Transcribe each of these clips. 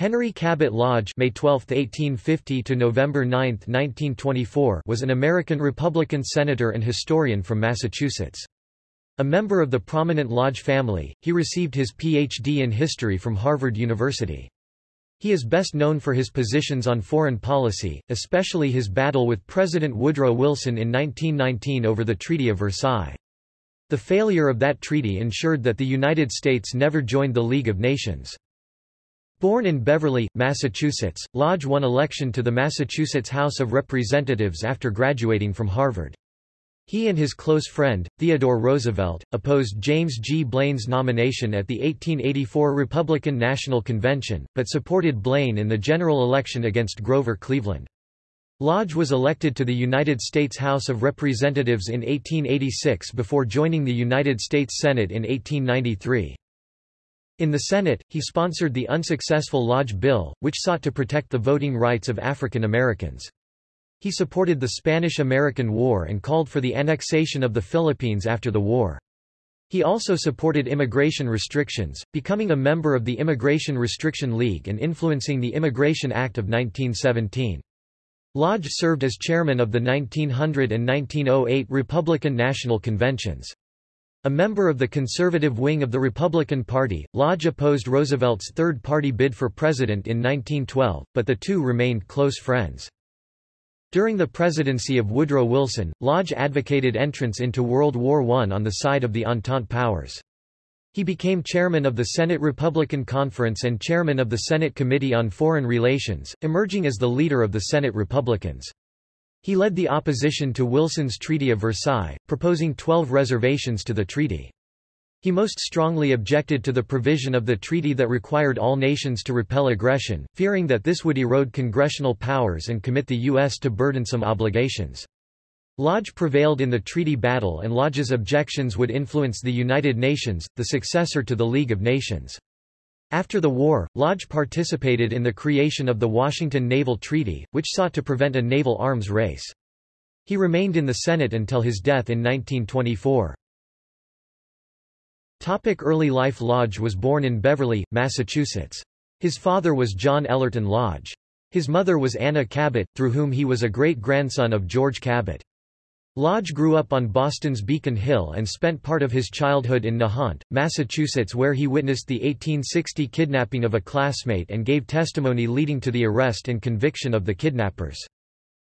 Henry Cabot Lodge May 12, 1850 to November 9, 1924 was an American Republican senator and historian from Massachusetts. A member of the prominent Lodge family, he received his Ph.D. in history from Harvard University. He is best known for his positions on foreign policy, especially his battle with President Woodrow Wilson in 1919 over the Treaty of Versailles. The failure of that treaty ensured that the United States never joined the League of Nations. Born in Beverly, Massachusetts, Lodge won election to the Massachusetts House of Representatives after graduating from Harvard. He and his close friend, Theodore Roosevelt, opposed James G. Blaine's nomination at the 1884 Republican National Convention, but supported Blaine in the general election against Grover Cleveland. Lodge was elected to the United States House of Representatives in 1886 before joining the United States Senate in 1893. In the Senate, he sponsored the unsuccessful Lodge Bill, which sought to protect the voting rights of African Americans. He supported the Spanish–American War and called for the annexation of the Philippines after the war. He also supported immigration restrictions, becoming a member of the Immigration Restriction League and influencing the Immigration Act of 1917. Lodge served as chairman of the 1900 and 1908 Republican National Conventions. A member of the conservative wing of the Republican Party, Lodge opposed Roosevelt's third-party bid for president in 1912, but the two remained close friends. During the presidency of Woodrow Wilson, Lodge advocated entrance into World War I on the side of the Entente powers. He became chairman of the Senate Republican Conference and chairman of the Senate Committee on Foreign Relations, emerging as the leader of the Senate Republicans. He led the opposition to Wilson's Treaty of Versailles, proposing 12 reservations to the treaty. He most strongly objected to the provision of the treaty that required all nations to repel aggression, fearing that this would erode congressional powers and commit the U.S. to burdensome obligations. Lodge prevailed in the treaty battle and Lodge's objections would influence the United Nations, the successor to the League of Nations. After the war, Lodge participated in the creation of the Washington Naval Treaty, which sought to prevent a naval arms race. He remained in the Senate until his death in 1924. Topic early life Lodge was born in Beverly, Massachusetts. His father was John Ellerton Lodge. His mother was Anna Cabot, through whom he was a great-grandson of George Cabot. Lodge grew up on Boston's Beacon Hill and spent part of his childhood in Nahant, Massachusetts where he witnessed the 1860 kidnapping of a classmate and gave testimony leading to the arrest and conviction of the kidnappers.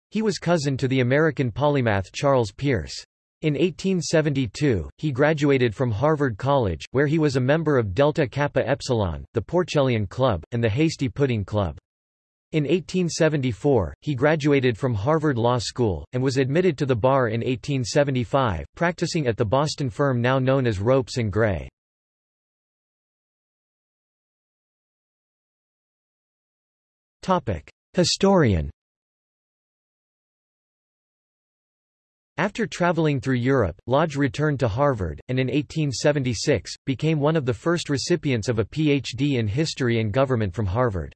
He was cousin to the American polymath Charles Peirce. In 1872, he graduated from Harvard College, where he was a member of Delta Kappa Epsilon, the Porcellian Club, and the Hasty Pudding Club. In 1874, he graduated from Harvard Law School, and was admitted to the bar in 1875, practicing at the Boston firm now known as Ropes & Gray. Historian After traveling through Europe, Lodge returned to Harvard, and in 1876, became one of the first recipients of a Ph.D. in history and government from Harvard.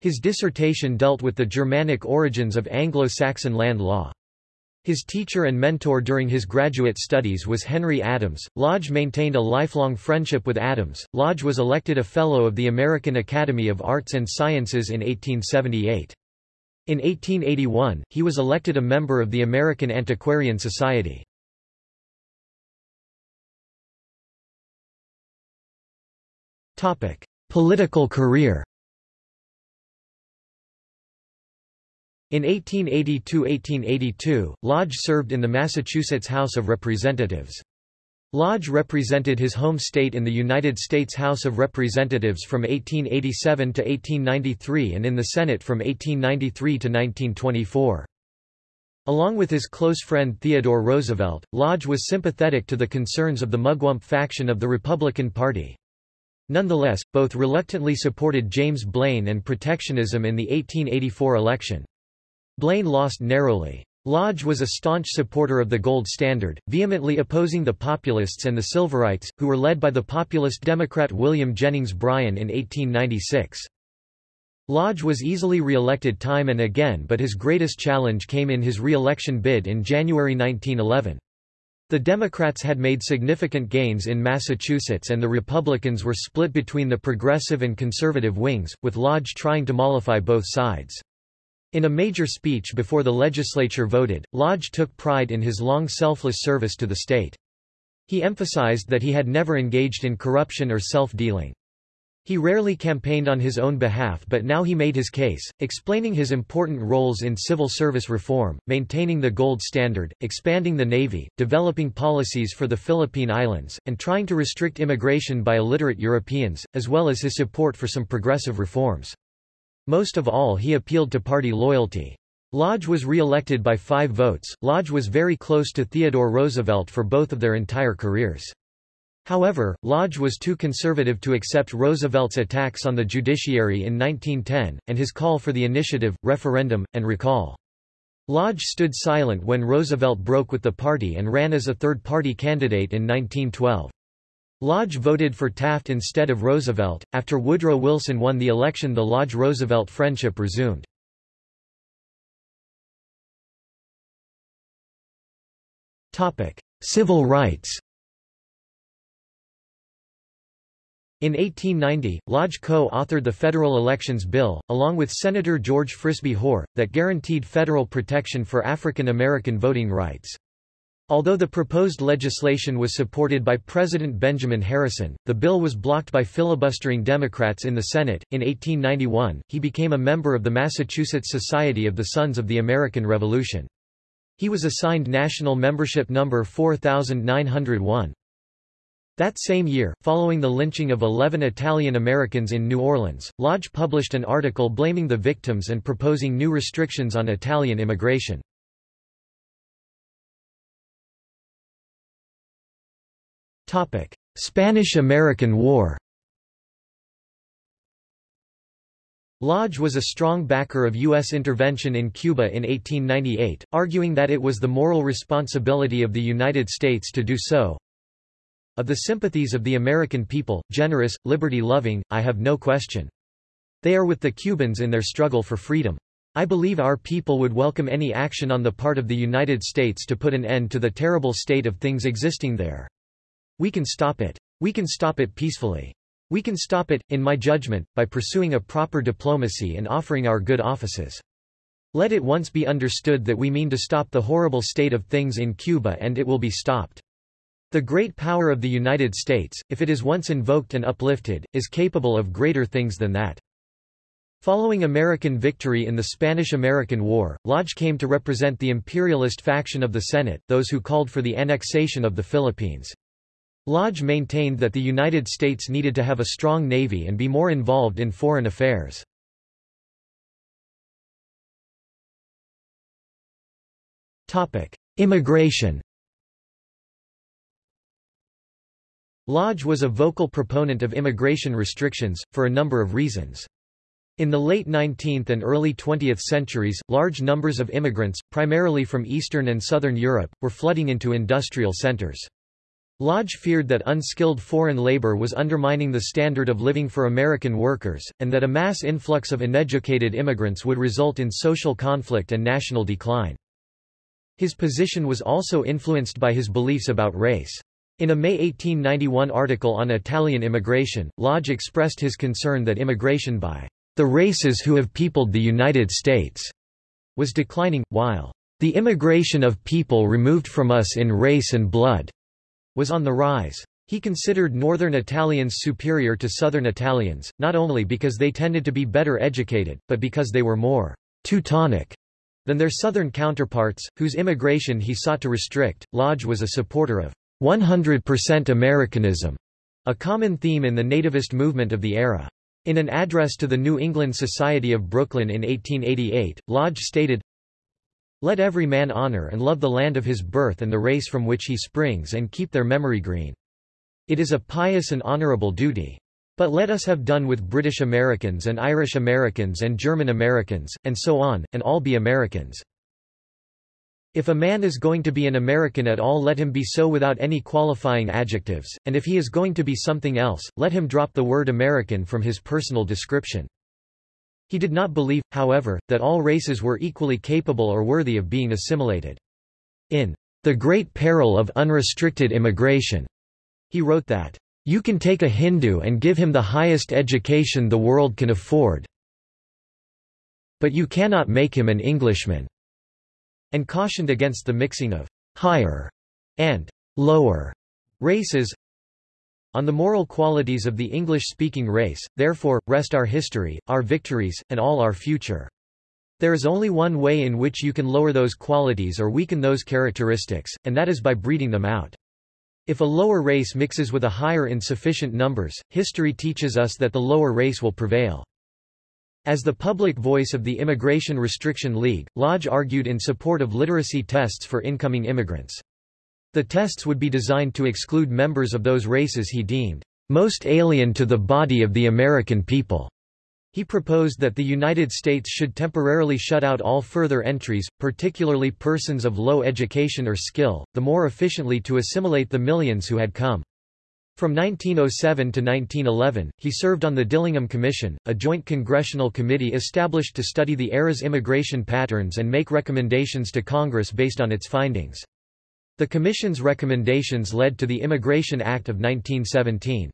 His dissertation dealt with the Germanic origins of Anglo-Saxon land law. His teacher and mentor during his graduate studies was Henry Adams. Lodge maintained a lifelong friendship with Adams. Lodge was elected a Fellow of the American Academy of Arts and Sciences in 1878. In 1881, he was elected a member of the American Antiquarian Society. Political career In 1882–1882, Lodge served in the Massachusetts House of Representatives. Lodge represented his home state in the United States House of Representatives from 1887 to 1893 and in the Senate from 1893 to 1924. Along with his close friend Theodore Roosevelt, Lodge was sympathetic to the concerns of the Mugwump faction of the Republican Party. Nonetheless, both reluctantly supported James Blaine and protectionism in the 1884 election. Blaine lost narrowly. Lodge was a staunch supporter of the gold standard, vehemently opposing the Populists and the Silverites, who were led by the populist Democrat William Jennings Bryan in 1896. Lodge was easily re-elected time and again but his greatest challenge came in his re-election bid in January 1911. The Democrats had made significant gains in Massachusetts and the Republicans were split between the progressive and conservative wings, with Lodge trying to mollify both sides. In a major speech before the legislature voted, Lodge took pride in his long selfless service to the state. He emphasized that he had never engaged in corruption or self-dealing. He rarely campaigned on his own behalf but now he made his case, explaining his important roles in civil service reform, maintaining the gold standard, expanding the Navy, developing policies for the Philippine Islands, and trying to restrict immigration by illiterate Europeans, as well as his support for some progressive reforms. Most of all he appealed to party loyalty. Lodge was re-elected by five votes. Lodge was very close to Theodore Roosevelt for both of their entire careers. However, Lodge was too conservative to accept Roosevelt's attacks on the judiciary in 1910, and his call for the initiative, referendum, and recall. Lodge stood silent when Roosevelt broke with the party and ran as a third-party candidate in 1912. Lodge voted for Taft instead of Roosevelt. After Woodrow Wilson won the election, the Lodge Roosevelt friendship resumed. Topic: Civil rights. In 1890, Lodge co-authored the Federal Elections Bill, along with Senator George Frisbie Hoar, that guaranteed federal protection for African American voting rights. Although the proposed legislation was supported by President Benjamin Harrison, the bill was blocked by filibustering Democrats in the Senate. In 1891, he became a member of the Massachusetts Society of the Sons of the American Revolution. He was assigned national membership number 4901. That same year, following the lynching of 11 Italian Americans in New Orleans, Lodge published an article blaming the victims and proposing new restrictions on Italian immigration. Spanish–American War Lodge was a strong backer of U.S. intervention in Cuba in 1898, arguing that it was the moral responsibility of the United States to do so, of the sympathies of the American people, generous, liberty-loving, I have no question. They are with the Cubans in their struggle for freedom. I believe our people would welcome any action on the part of the United States to put an end to the terrible state of things existing there. We can stop it. We can stop it peacefully. We can stop it, in my judgment, by pursuing a proper diplomacy and offering our good offices. Let it once be understood that we mean to stop the horrible state of things in Cuba and it will be stopped. The great power of the United States, if it is once invoked and uplifted, is capable of greater things than that. Following American victory in the Spanish–American War, Lodge came to represent the imperialist faction of the Senate, those who called for the annexation of the Philippines. Lodge maintained that the United States needed to have a strong navy and be more involved in foreign affairs. Immigration Lodge was a vocal proponent of immigration restrictions, for a number of reasons. In the late 19th and early 20th centuries, large numbers of immigrants, primarily from Eastern and Southern Europe, were flooding into industrial centers. Lodge feared that unskilled foreign labor was undermining the standard of living for American workers, and that a mass influx of uneducated immigrants would result in social conflict and national decline. His position was also influenced by his beliefs about race. In a May 1891 article on Italian immigration, Lodge expressed his concern that immigration by the races who have peopled the United States was declining, while the immigration of people removed from us in race and blood was on the rise. He considered Northern Italians superior to Southern Italians, not only because they tended to be better educated, but because they were more Teutonic than their Southern counterparts, whose immigration he sought to restrict. Lodge was a supporter of 100% Americanism, a common theme in the nativist movement of the era. In an address to the New England Society of Brooklyn in 1888, Lodge stated, Let every man honor and love the land of his birth and the race from which he springs and keep their memory green. It is a pious and honorable duty. But let us have done with British Americans and Irish Americans and German Americans, and so on, and all be Americans. If a man is going to be an American at all let him be so without any qualifying adjectives, and if he is going to be something else, let him drop the word American from his personal description. He did not believe, however, that all races were equally capable or worthy of being assimilated. In the great peril of unrestricted immigration. He wrote that, "...you can take a Hindu and give him the highest education the world can afford but you cannot make him an Englishman," and cautioned against the mixing of «higher» and «lower» races, on the moral qualities of the English-speaking race, therefore, rest our history, our victories, and all our future. There is only one way in which you can lower those qualities or weaken those characteristics, and that is by breeding them out. If a lower race mixes with a higher in sufficient numbers, history teaches us that the lower race will prevail. As the public voice of the Immigration Restriction League, Lodge argued in support of literacy tests for incoming immigrants. The tests would be designed to exclude members of those races he deemed most alien to the body of the American people. He proposed that the United States should temporarily shut out all further entries, particularly persons of low education or skill, the more efficiently to assimilate the millions who had come. From 1907 to 1911, he served on the Dillingham Commission, a joint congressional committee established to study the era's immigration patterns and make recommendations to Congress based on its findings. The Commission's recommendations led to the Immigration Act of 1917.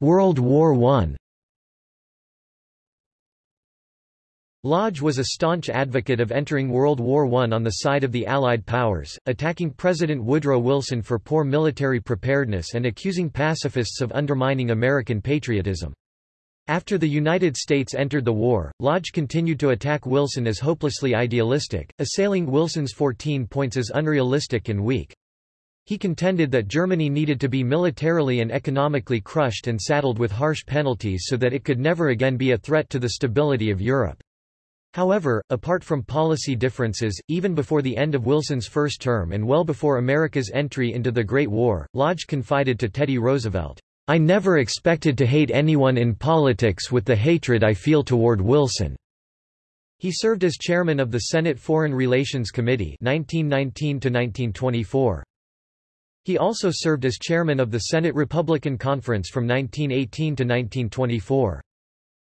World War I Lodge was a staunch advocate of entering World War I on the side of the Allied powers, attacking President Woodrow Wilson for poor military preparedness and accusing pacifists of undermining American patriotism. After the United States entered the war, Lodge continued to attack Wilson as hopelessly idealistic, assailing Wilson's 14 points as unrealistic and weak. He contended that Germany needed to be militarily and economically crushed and saddled with harsh penalties so that it could never again be a threat to the stability of Europe. However, apart from policy differences, even before the end of Wilson's first term and well before America's entry into the Great War, Lodge confided to Teddy Roosevelt, I never expected to hate anyone in politics with the hatred I feel toward Wilson. He served as chairman of the Senate Foreign Relations Committee 1919 -1924. He also served as chairman of the Senate Republican Conference from 1918 to 1924.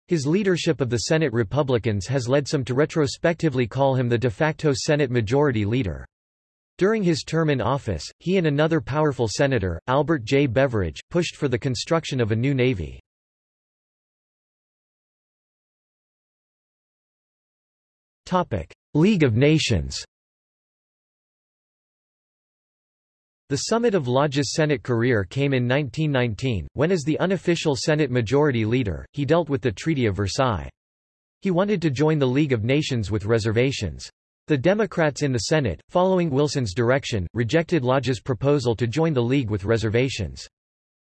His leadership of the Senate Republicans has led some to retrospectively call him the de facto Senate Majority Leader. During his term in office, he and another powerful senator, Albert J. Beveridge, pushed for the construction of a new navy. League of Nations The summit of Lodge's Senate career came in 1919, when as the unofficial Senate Majority Leader, he dealt with the Treaty of Versailles. He wanted to join the League of Nations with reservations. The Democrats in the Senate, following Wilson's direction, rejected Lodge's proposal to join the League with reservations.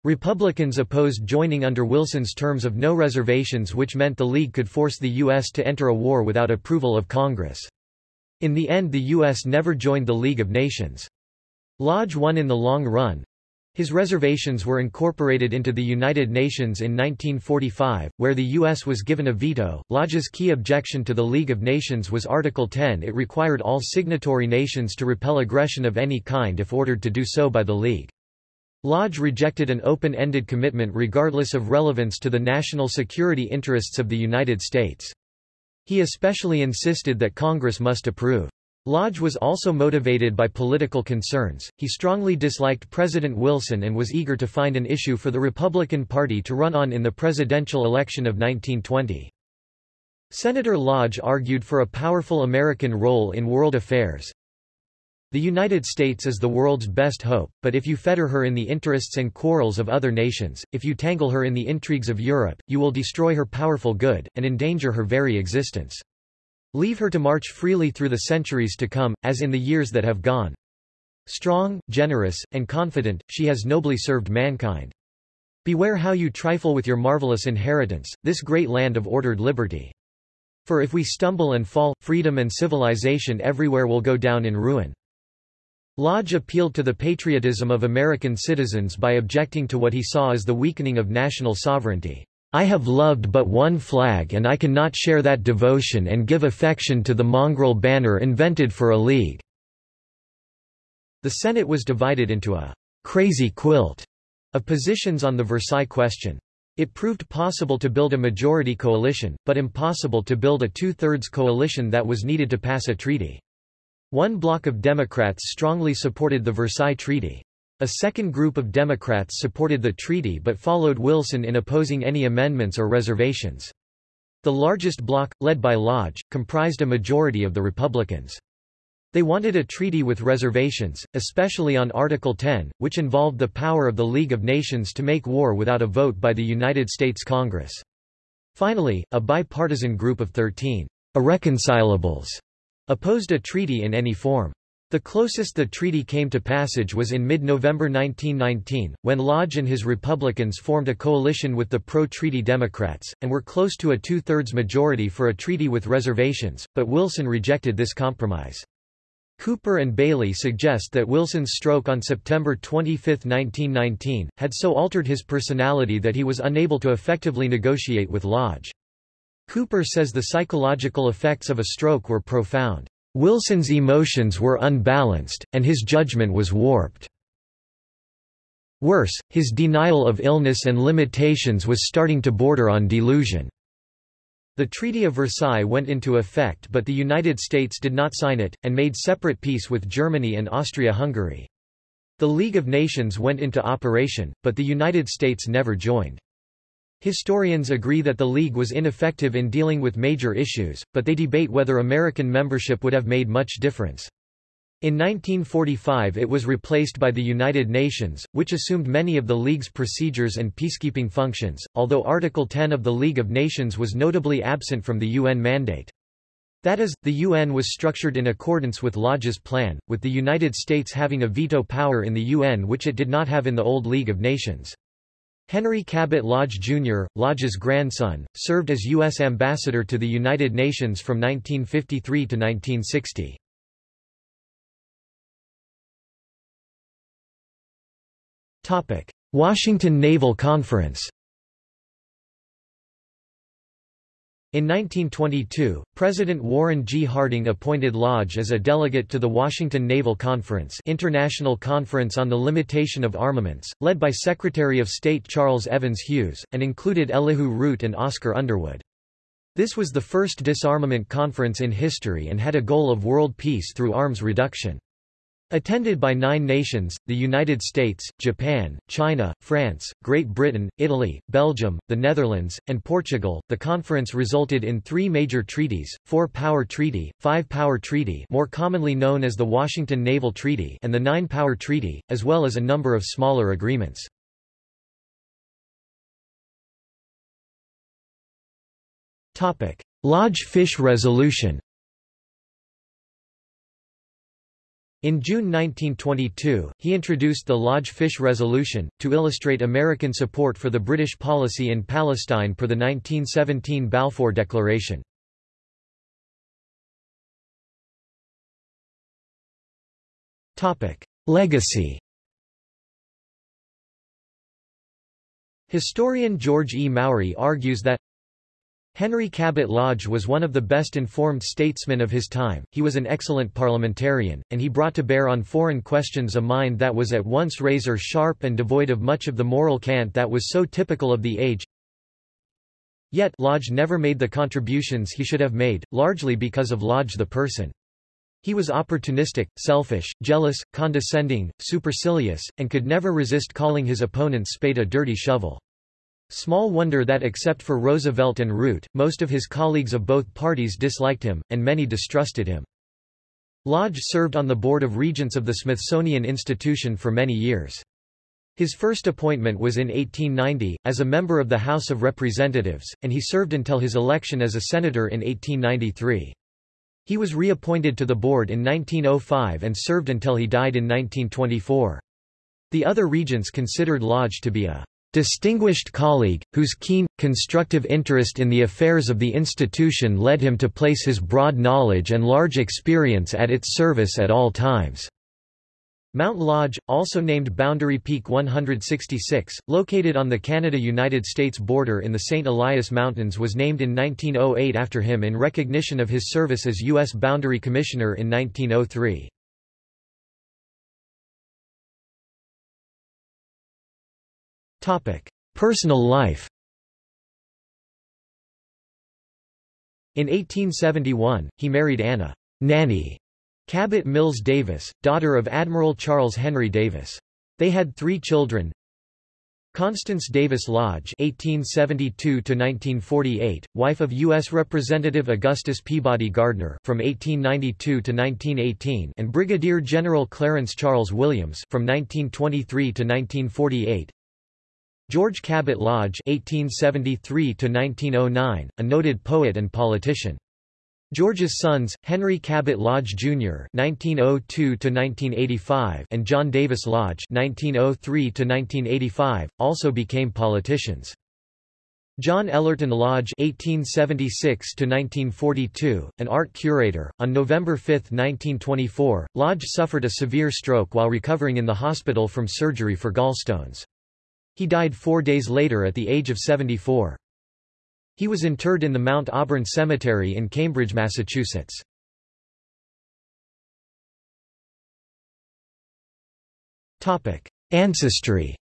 Republicans opposed joining under Wilson's terms of no reservations which meant the League could force the U.S. to enter a war without approval of Congress. In the end the U.S. never joined the League of Nations. Lodge won in the long run. His reservations were incorporated into the United Nations in 1945, where the U.S. was given a veto. Lodge's key objection to the League of Nations was Article 10 it required all signatory nations to repel aggression of any kind if ordered to do so by the League. Lodge rejected an open-ended commitment regardless of relevance to the national security interests of the United States. He especially insisted that Congress must approve. Lodge was also motivated by political concerns. He strongly disliked President Wilson and was eager to find an issue for the Republican Party to run on in the presidential election of 1920. Senator Lodge argued for a powerful American role in world affairs. The United States is the world's best hope, but if you fetter her in the interests and quarrels of other nations, if you tangle her in the intrigues of Europe, you will destroy her powerful good, and endanger her very existence. Leave her to march freely through the centuries to come, as in the years that have gone. Strong, generous, and confident, she has nobly served mankind. Beware how you trifle with your marvelous inheritance, this great land of ordered liberty. For if we stumble and fall, freedom and civilization everywhere will go down in ruin. Lodge appealed to the patriotism of American citizens by objecting to what he saw as the weakening of national sovereignty. I have loved but one flag and I cannot share that devotion and give affection to the mongrel banner invented for a league." The Senate was divided into a «crazy quilt» of positions on the Versailles question. It proved possible to build a majority coalition, but impossible to build a two-thirds coalition that was needed to pass a treaty. One bloc of Democrats strongly supported the Versailles Treaty. A second group of Democrats supported the treaty but followed Wilson in opposing any amendments or reservations. The largest bloc, led by Lodge, comprised a majority of the Republicans. They wanted a treaty with reservations, especially on Article 10, which involved the power of the League of Nations to make war without a vote by the United States Congress. Finally, a bipartisan group of 13 irreconcilables opposed a treaty in any form. The closest the treaty came to passage was in mid-November 1919, when Lodge and his Republicans formed a coalition with the pro-treaty Democrats, and were close to a two-thirds majority for a treaty with reservations, but Wilson rejected this compromise. Cooper and Bailey suggest that Wilson's stroke on September 25, 1919, had so altered his personality that he was unable to effectively negotiate with Lodge. Cooper says the psychological effects of a stroke were profound. Wilson's emotions were unbalanced, and his judgment was warped. Worse, his denial of illness and limitations was starting to border on delusion. The Treaty of Versailles went into effect but the United States did not sign it, and made separate peace with Germany and Austria-Hungary. The League of Nations went into operation, but the United States never joined. Historians agree that the League was ineffective in dealing with major issues, but they debate whether American membership would have made much difference. In 1945 it was replaced by the United Nations, which assumed many of the League's procedures and peacekeeping functions, although Article 10 of the League of Nations was notably absent from the UN mandate. That is, the UN was structured in accordance with Lodge's plan, with the United States having a veto power in the UN which it did not have in the old League of Nations. Henry Cabot Lodge, Jr., Lodge's grandson, served as U.S. ambassador to the United Nations from 1953 to 1960. Washington Naval Conference In 1922, President Warren G. Harding appointed Lodge as a delegate to the Washington Naval Conference International Conference on the Limitation of Armaments, led by Secretary of State Charles Evans Hughes, and included Elihu Root and Oscar Underwood. This was the first disarmament conference in history and had a goal of world peace through arms reduction. Attended by nine nations, the United States, Japan, China, France, Great Britain, Italy, Belgium, the Netherlands, and Portugal, the conference resulted in three major treaties, Four-Power Treaty, Five-Power Treaty more commonly known as the Washington Naval Treaty and the Nine-Power Treaty, as well as a number of smaller agreements. Lodge Fish Resolution In June 1922, he introduced the Lodge Fish Resolution, to illustrate American support for the British policy in Palestine per the 1917 Balfour Declaration. Legacy Historian George E. Mowry argues that Henry Cabot Lodge was one of the best informed statesmen of his time, he was an excellent parliamentarian, and he brought to bear on foreign questions a mind that was at once razor-sharp and devoid of much of the moral cant that was so typical of the age. Yet Lodge never made the contributions he should have made, largely because of Lodge the person. He was opportunistic, selfish, jealous, condescending, supercilious, and could never resist calling his opponent's spade a dirty shovel. Small wonder that except for Roosevelt and Root, most of his colleagues of both parties disliked him, and many distrusted him. Lodge served on the Board of Regents of the Smithsonian Institution for many years. His first appointment was in 1890, as a member of the House of Representatives, and he served until his election as a senator in 1893. He was reappointed to the board in 1905 and served until he died in 1924. The other regents considered Lodge to be a distinguished colleague, whose keen, constructive interest in the affairs of the institution led him to place his broad knowledge and large experience at its service at all times. Mount Lodge, also named Boundary Peak 166, located on the Canada-United States border in the St. Elias Mountains was named in 1908 after him in recognition of his service as U.S. Boundary Commissioner in 1903. Topic: Personal life. In 1871, he married Anna Nanny Cabot Mills Davis, daughter of Admiral Charles Henry Davis. They had three children. Constance Davis Lodge (1872–1948), wife of U.S. Representative Augustus Peabody Gardner from 1892 to 1918, and Brigadier General Clarence Charles Williams from 1923 to 1948. George Cabot Lodge (1873–1909), a noted poet and politician. George's sons, Henry Cabot Lodge Jr. (1902–1985) and John Davis Lodge (1903–1985), also became politicians. John Ellerton Lodge (1876–1942), an art curator, on November 5, 1924, Lodge suffered a severe stroke while recovering in the hospital from surgery for gallstones. He died four days later at the age of 74. He was interred in the Mount Auburn Cemetery in Cambridge, Massachusetts. Topic: Ancestry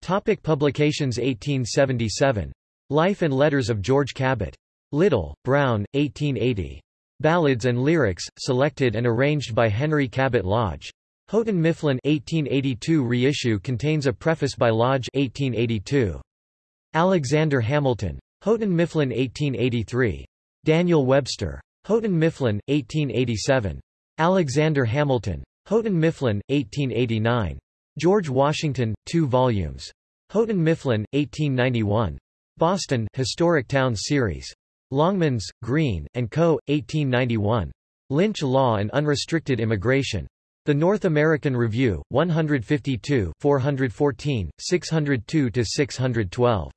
Topic publications 1877. Life and Letters of George Cabot. Little, Brown, 1880. Ballads and Lyrics, selected and arranged by Henry Cabot Lodge. Houghton Mifflin 1882 reissue contains a preface by Lodge 1882. Alexander Hamilton. Houghton Mifflin 1883. Daniel Webster. Houghton Mifflin, 1887. Alexander Hamilton. Houghton Mifflin, 1889. George Washington, 2 volumes. Houghton Mifflin, 1891. Boston, Historic Towns Series. Longmans, Green, and Co., 1891. Lynch Law and Unrestricted Immigration. The North American Review, 152 414, 602–612.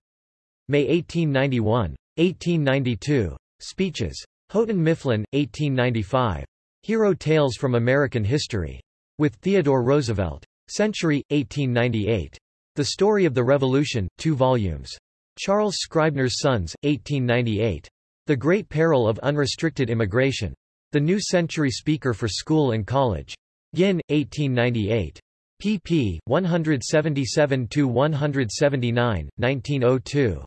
May 1891. 1892. Speeches. Houghton Mifflin, 1895. Hero Tales from American History. With Theodore Roosevelt. Century, 1898. The Story of the Revolution, 2 volumes. Charles Scribner's Sons, 1898. The Great Peril of Unrestricted Immigration. The New Century Speaker for School and College. Ginn, 1898. pp. 177–179, 1902.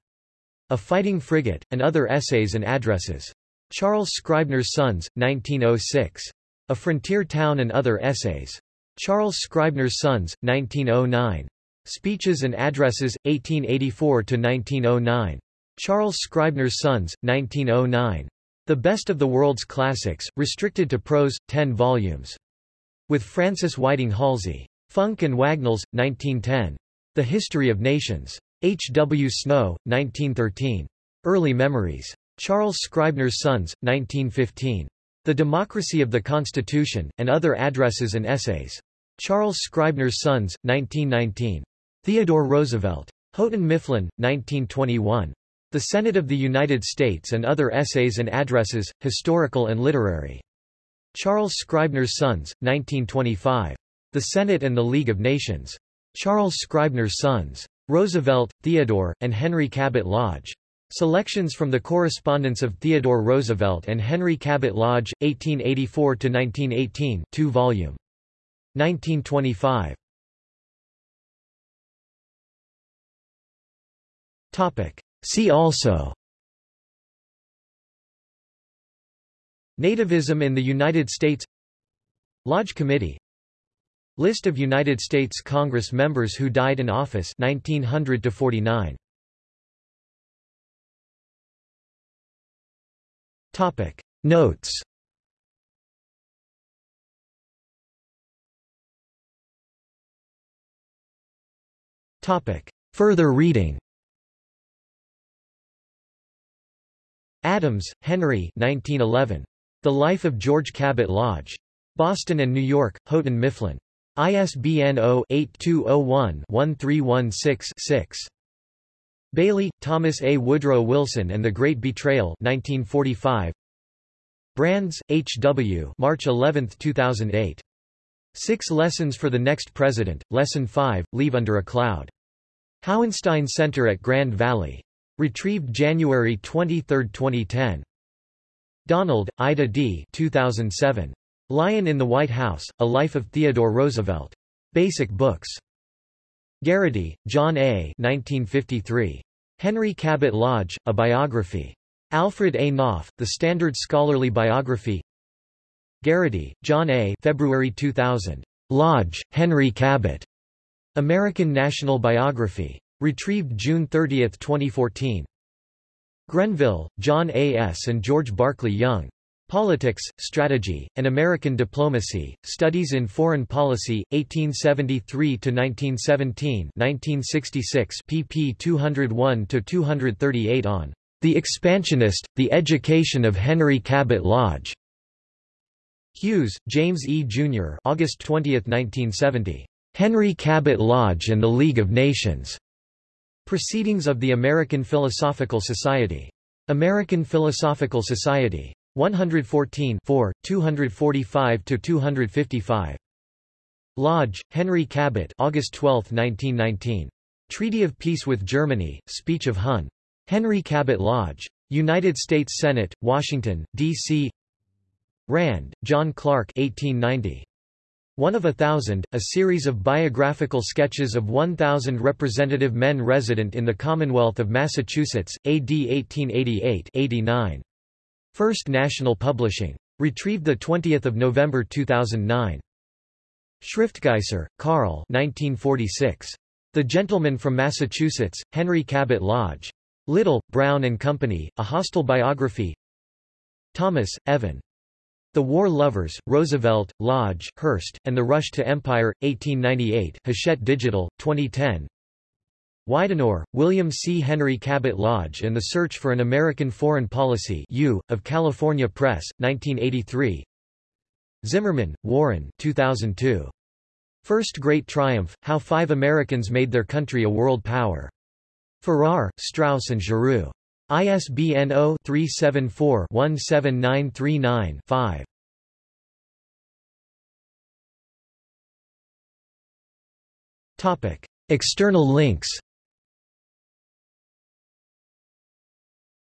A Fighting Frigate, and Other Essays and Addresses. Charles Scribner's Sons, 1906. A Frontier Town and Other Essays. Charles Scribner's Sons, 1909. Speeches and Addresses, 1884–1909. Charles Scribner's Sons, 1909. The Best of the World's Classics, restricted to prose, 10 volumes. With Francis Whiting Halsey. Funk and Wagnalls, 1910. The History of Nations. H. W. Snow, 1913. Early Memories. Charles Scribner's Sons, 1915. The Democracy of the Constitution, and Other Addresses and Essays. Charles Scribner's Sons, 1919. Theodore Roosevelt. Houghton Mifflin, 1921. The Senate of the United States and Other Essays and Addresses, Historical and Literary. Charles Scribner's Sons, 1925. The Senate and the League of Nations. Charles Scribner's Sons. Roosevelt, Theodore, and Henry Cabot Lodge. Selections from the correspondence of Theodore Roosevelt and Henry Cabot Lodge, 1884–1918 2 volume. 1925. See also Nativism in the United States Lodge Committee List of United States Congress members who died in office 1900 to 49 Topic. Notes Topic. Further reading Adams, Henry 1911. The Life of George Cabot Lodge. Boston and New York, Houghton Mifflin. ISBN 0-8201-1316-6. Bailey, Thomas A. Woodrow Wilson and the Great Betrayal 1945. Brands, H. W. March 11, 2008. Six Lessons for the Next President, Lesson 5, Leave Under a Cloud. Hauenstein Center at Grand Valley. Retrieved January 23, 2010. Donald, Aida D. 2007. Lion in the White House, A Life of Theodore Roosevelt. Basic Books. Garraty, John A. 1953. Henry Cabot Lodge, A Biography. Alfred A. Knopf, The Standard Scholarly Biography Garraty, John A. February 2000. Lodge, Henry Cabot. American National Biography. Retrieved June 30, 2014. Grenville, John A. S. and George Barclay Young. Politics, Strategy, and American Diplomacy, Studies in Foreign Policy, 1873–1917 1966 pp 201–238 on "...the Expansionist, the Education of Henry Cabot Lodge." Hughes, James E. Jr. August 20, 1970. Henry Cabot Lodge and the League of Nations. Proceedings of the American Philosophical Society. American Philosophical Society. 114 245–255. Lodge, Henry Cabot August 12, 1919. Treaty of Peace with Germany, Speech of Hun. Henry Cabot Lodge. United States Senate, Washington, D.C. Rand, John Clark 1890. One of a Thousand, a series of biographical sketches of 1,000 representative men resident in the Commonwealth of Massachusetts, AD 1888-89. First National Publishing. Retrieved 20 November 2009. Schriftgeisser, Karl 1946. The Gentleman from Massachusetts, Henry Cabot Lodge. Little, Brown and Company, A Hostile Biography Thomas, Evan. The War Lovers, Roosevelt, Lodge, Hearst, and the Rush to Empire, 1898 Hachette Digital, 2010 Widenor, William C. Henry Cabot Lodge and the Search for an American Foreign Policy U, of California Press, 1983 Zimmerman, Warren 2002. First Great Triumph, How Five Americans Made Their Country a World Power. Farrar, Straus and Giroux. ISBN 0-374-17939-5. External links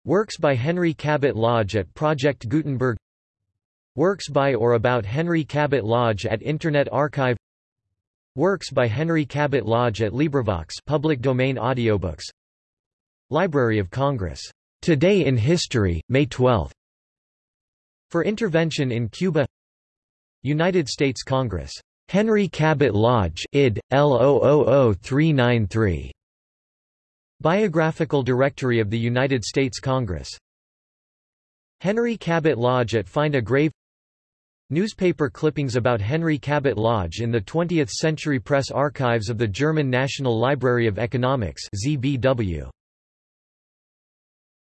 Works by Henry Cabot Lodge at Project Gutenberg Works by or about Henry Cabot Lodge at Internet Archive Works by Henry Cabot Lodge at LibriVox public domain audiobooks Library of Congress. Today in History, May 12. For Intervention in Cuba United States Congress. Henry Cabot Lodge id. L000393. Biographical Directory of the United States Congress. Henry Cabot Lodge at Find a Grave Newspaper clippings about Henry Cabot Lodge in the 20th Century Press Archives of the German National Library of Economics ZBW.